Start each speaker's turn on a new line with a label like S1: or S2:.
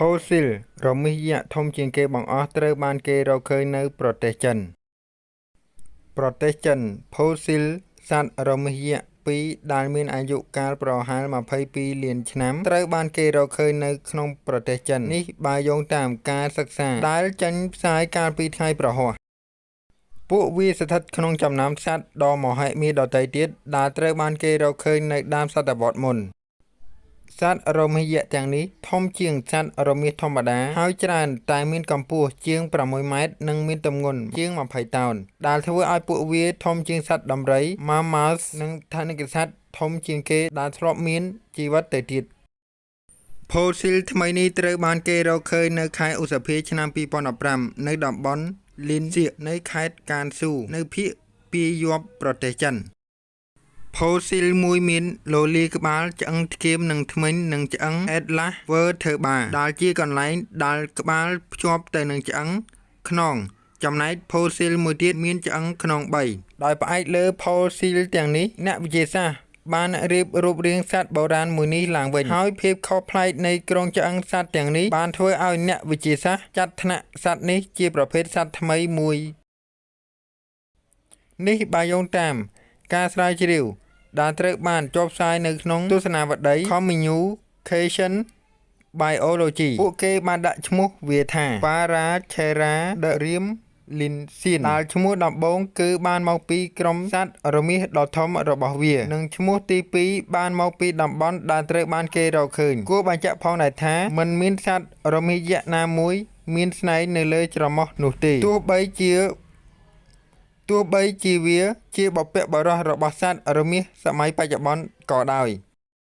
S1: ផូស៊ីលរមាសយក្សធំជាងគេបង្អស់ត្រូវបានគេរកឃើញនៅប្រទេសចិន ប្រទេសចិនផូស៊ីលសត្វរមាសយក្សពីរដែលមានអាយុកាលប្រហែល22លានឆ្នាំត្រូវបានគេរកឃើញនៅក្នុងប្រទេសចិននេះបើយោងតាមការសិក្សាដែលចេញផ្សាយកាលពីថ្ងៃប្រហ័សពួកវាស្ថិតក្នុងចំណោមសត្វដ៏មហិមាដទៃទៀតដែលត្រូវបានគេរកឃើញនៅដើមសតវត្សមុន សត្វរមាសយក្សទាំងនេះធំជាងសត្វរមាសធម្មតា ហើយច្រើនតែមានកម្ពស់ជាង6ម៉ែត្រនិងមានទម្ងន់ជាង20តោន ដែលធ្វើឲ្យពួកវាធំជាងសត្វដំរី Mammals និងថនិកសត្វធំជាងគេដែលធ្លាប់មានជីវិតទៅទៀតផូស៊ីលថ្មីនេះត្រូវបានគេរកឃើញនៅខែឧសភាឆ្នាំ2015នៅតំបន់លីនសៀកនៃខេត្តកានស៊ូនៅភាគពាយ័ព្យប្រទេសចិន ផូស៊ីលមួយមានលូលីក្បាលឆ្អឹងធ្គាមនិងធ្មេញនិងឆ្អឹង Atlas vertebra ដែលជាកន្លែងដែលក្បាលភ្ជាប់ទៅនឹងឆ្អឹងខ្នងចំណែកផូស៊ីលមួយទៀតមានឆ្អឹងខ្នង3ដោយផ្អែកលើផូស៊ីលទាំងនេះអ្នកវិទ្យាសាស្ត្របានរៀបរូបរាងសត្វបុរាណមួយនេះឡើងវិញហើយភាពខុសប្លែកនៃក្រុងឆ្អឹងសត្វទាំងនេះបានធ្វើឲ្យអ្នកវិទ្យាសាស្ត្រចាត់ថ្នាក់សត្វនេះជាប្រភេទសត្វថ្មីមួយនេះបើយោងតាមការស្រាវជ្រាវ ដែលត្រូវបានចុះផ្សាយនៅក្នុងទស្សនាវដ្តី Communication Biology ពួកគេបានដាក់ឈ្មោះវាថា Paracheiradrium Linsian ដែលឈ្មោះដំបូងគឺបានមកពីក្រុមសត្វរមាសដ៏ធំរបស់វា និងឈ្មោះទី2បានមកពីតំបន់ដែលត្រូវបានគេរកឃើញគួរបញ្ជាក់ផងដែរថាมันមានសត្វរមាសយក្សណាមួយ មានស្នែងនៅលើច្រមុះនោះទេទោះបីជា ទោះបីជាវាជាបព្វបុរសរបស់សត្វរមាសសម័យបច្ចុប្បន្នក៏ដោយ